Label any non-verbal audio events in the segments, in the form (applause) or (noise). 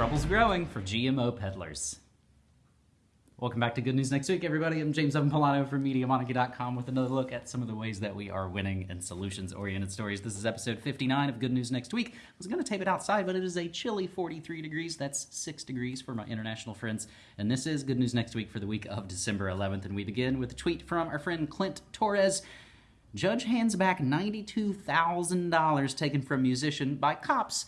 trouble's growing for GMO peddlers. Welcome back to Good News Next Week, everybody. I'm James Evan Pilato from MediaMonarchy.com with another look at some of the ways that we are winning in solutions oriented stories. This is episode 59 of Good News Next Week. I was going to tape it outside, but it is a chilly 43 degrees. That's 6 degrees for my international friends. And this is Good News Next Week for the week of December 11th. And we begin with a tweet from our friend Clint Torres. Judge hands back $92,000 taken from musician by cops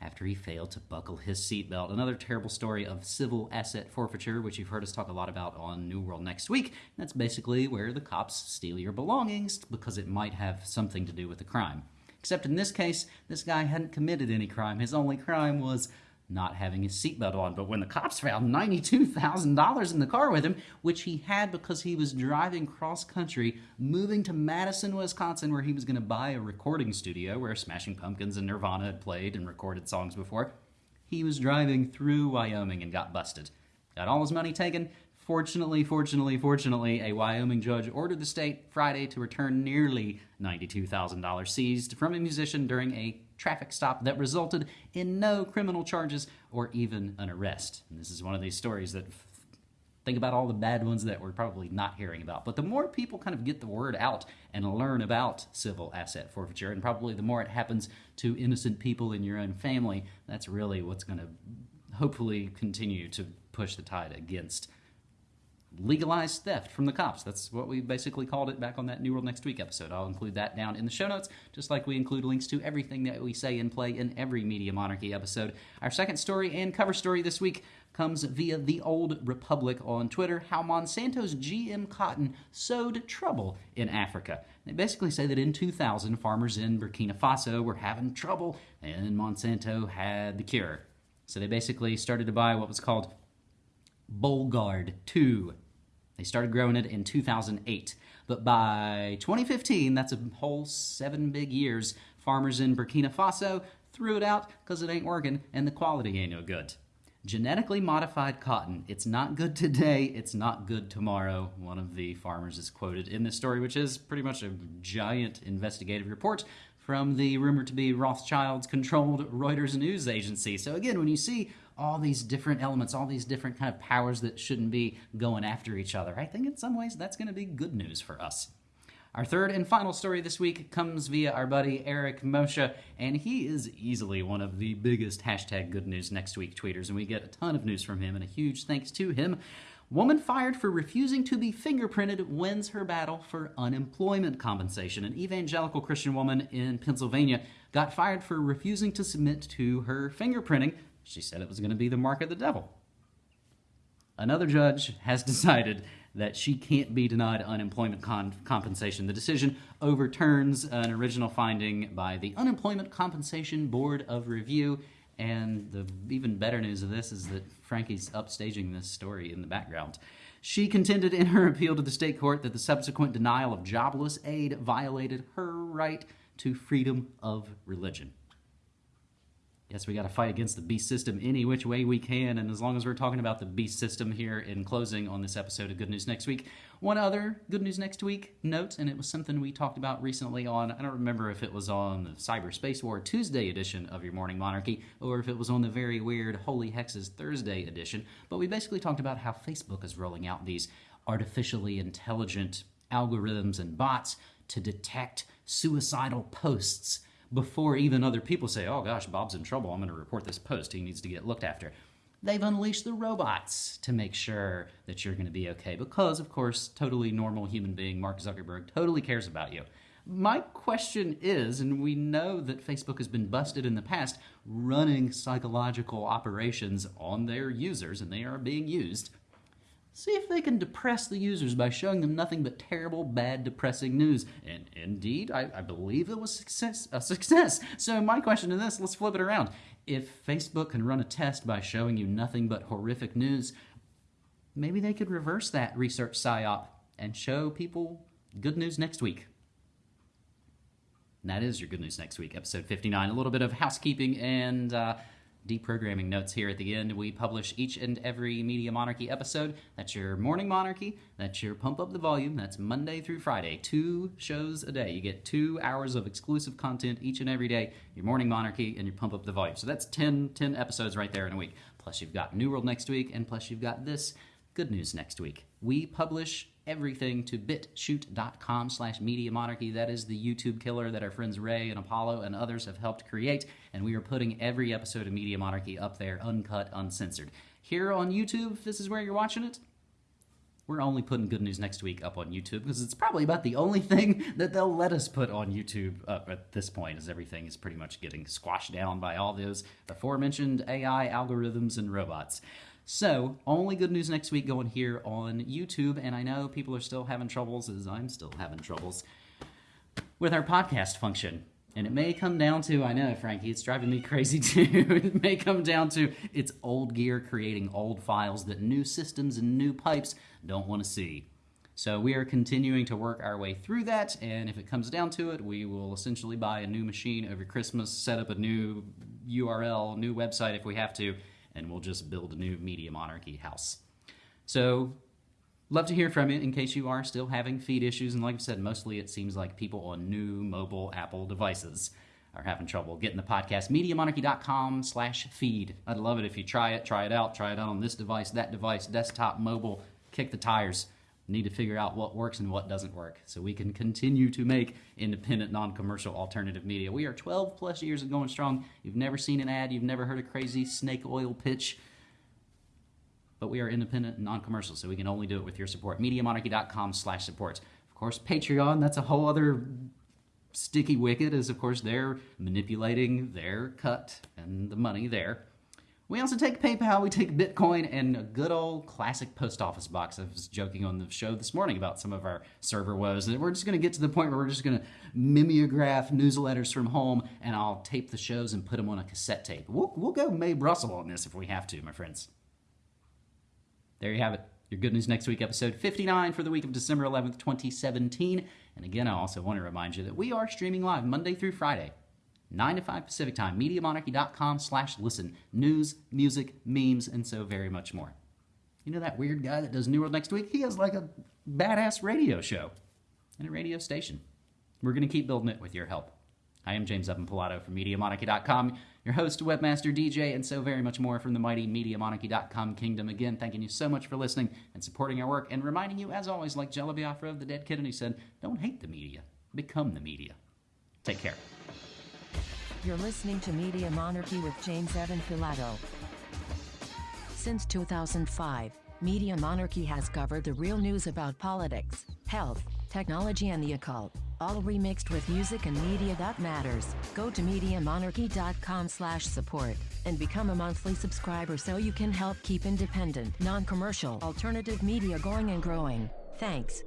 after he failed to buckle his seatbelt. Another terrible story of civil asset forfeiture, which you've heard us talk a lot about on New World next week. That's basically where the cops steal your belongings because it might have something to do with the crime. Except in this case, this guy hadn't committed any crime. His only crime was not having his seatbelt on. But when the cops found $92,000 in the car with him, which he had because he was driving cross country, moving to Madison, Wisconsin, where he was going to buy a recording studio where Smashing Pumpkins and Nirvana had played and recorded songs before, he was driving through Wyoming and got busted. Got all his money taken. Fortunately, fortunately, fortunately, a Wyoming judge ordered the state Friday to return nearly $92,000 seized from a musician during a traffic stop that resulted in no criminal charges or even an arrest. And this is one of these stories that think about all the bad ones that we're probably not hearing about. But the more people kind of get the word out and learn about civil asset forfeiture, and probably the more it happens to innocent people in your own family, that's really what's going to hopefully continue to push the tide against legalized theft from the cops. That's what we basically called it back on that New World Next Week episode. I'll include that down in the show notes, just like we include links to everything that we say and play in every Media Monarchy episode. Our second story and cover story this week comes via The Old Republic on Twitter how Monsanto's GM cotton sowed trouble in Africa. They basically say that in 2000, farmers in Burkina Faso were having trouble and Monsanto had the cure. So they basically started to buy what was called Bollgard 2. They started growing it in 2008. But by 2015, that's a whole seven big years, farmers in Burkina Faso threw it out because it ain't working and the quality ain't no good. Genetically modified cotton. It's not good today, it's not good tomorrow. One of the farmers is quoted in this story, which is pretty much a giant investigative report from the rumored to be Rothschilds controlled Reuters news agency. So, again, when you see all these different elements, all these different kind of powers that shouldn't be going after each other. I think in some ways that's going to be good news for us. Our third and final story this week comes via our buddy Eric Moshe, and he is easily one of the biggest hashtag good news next week tweeters, and we get a ton of news from him, and a huge thanks to him. Woman fired for refusing to be fingerprinted wins her battle for unemployment compensation. An evangelical Christian woman in Pennsylvania got fired for refusing to submit to her fingerprinting she said it was going to be the mark of the devil. Another judge has (laughs) decided that she can't be denied unemployment con- compensation. The decision overturns an original finding by the Unemployment Compensation Board of Review. And the even better news of this is that Frankie's upstaging this story in the background. She contended in her appeal to the state court that the subsequent denial of jobless aid violated her right to freedom of religion. Yes, we got to fight against the beast system any which way we can. And as long as we're talking about the beast system here in closing on this episode of Good News Next Week, one other Good News Next Week note, and it was something we talked about recently on, I don't remember if it was on the Cyberspace War Tuesday edition of Your Morning Monarchy or if it was on the very weird Holy Hexes Thursday edition, but we basically talked about how Facebook is rolling out these artificially intelligent algorithms and bots to detect suicidal posts before even other people say, oh gosh, Bob's in trouble, I'm going to report this post, he needs to get looked after. They've unleashed the robots to make sure that you're going to be okay because, of course, totally normal human being Mark Zuckerberg totally cares about you. My question is, and we know that Facebook has been busted in the past running psychological operations on their users, and they are being used See if they can depress the users by showing them nothing but terrible, bad, depressing news. And indeed, I, I believe it was success, a success. So my question to this, let's flip it around. If Facebook can run a test by showing you nothing but horrific news, maybe they could reverse that research psyop and show people good news next week. And that is your good news next week, episode 59. A little bit of housekeeping and uh, deprogramming notes here at the end. We publish each and every Media Monarchy episode. That's your Morning Monarchy. That's your Pump Up the Volume. That's Monday through Friday. Two shows a day. You get two hours of exclusive content each and every day. Your Morning Monarchy and your Pump Up the Volume. So that's 10, 10 episodes right there in a week. Plus, you've got New World next week, and plus, you've got this good news next week. We publish everything to bitchute.com slash media monarchy. That is the YouTube killer that our friends Ray and Apollo and others have helped create, and we are putting every episode of Media Monarchy up there, uncut, uncensored. Here on YouTube, this is where you're watching it, we're only putting good news next week up on YouTube because it's probably about the only (laughs) thing that they'll let us put on YouTube up at this point, as everything is pretty much getting squashed down by all those aforementioned AI algorithms and robots. So, only good news next week going here on YouTube, and I know people are still having troubles, as I'm still having troubles, with our podcast function. And it may come down to, I know, Frankie, it's driving me crazy (laughs) too. it may come down to it's old gear creating old files that new systems and new pipes don't want to see. So we are continuing to work our way through that, and if it comes down to it, we will essentially buy a new machine over Christmas, set up a new URL, new website if we have to, and we'll just build a new Media Monarchy house. So love to hear from you in case you are still having feed issues. And like I said, mostly it seems like people on new mobile Apple devices are having trouble getting the podcast. MediaMonarchy.com slash feed. I'd love it if you try it, try it out, try it out on this device, that device, desktop, mobile, kick the tires. Need to figure out what works and what doesn't work so we can continue to make independent, non commercial alternative media. We are 12 plus years of going strong. You've never seen an ad, you've never heard a crazy snake oil pitch but we are independent and non-commercial, so we can only do it with your support. MediaMonarchy.com slash support. Of course, Patreon, that's a whole other sticky wicket, is of course they're manipulating their cut and the money there. We also take PayPal, we take Bitcoin, and a good old classic post office box. I was joking on the show this morning about some of our server woes. And we're just going to get to the point where we're just going to mimeograph newsletters from home, and I'll tape the shows and put them on a cassette tape. We'll, we'll go Mae Brussell on this if we have to, my friends there you have it. Your Good News Next Week, episode 59 for the week of December 11th, 2017. And again, I also want to remind you that we are streaming live Monday through Friday, 9 to 5 Pacific Time, MediaMonarchy.com slash listen. News, music, memes, and so very much more. You know that weird guy that does New World Next Week? He has like a badass radio show and a radio station. We're going to keep building it with your help. I am James Evan Pilato from MediaMonarchy.com your host, webmaster, DJ, and so very much more from the mighty MediaMonarchy.com kingdom. Again, thanking you so much for listening and supporting our work, and reminding you, as always, like Jello Biafra of the Dead Kennedy said, don't hate the media, become the media. Take care. You're listening to Media Monarchy with James Evan Pilato. Since 2005, Media Monarchy has covered the real news about politics, health, technology, and the occult all remixed with music and media that matters. Go to MediaMonarchy.com slash support and become a monthly subscriber so you can help keep independent, non-commercial, alternative media going and growing. Thanks.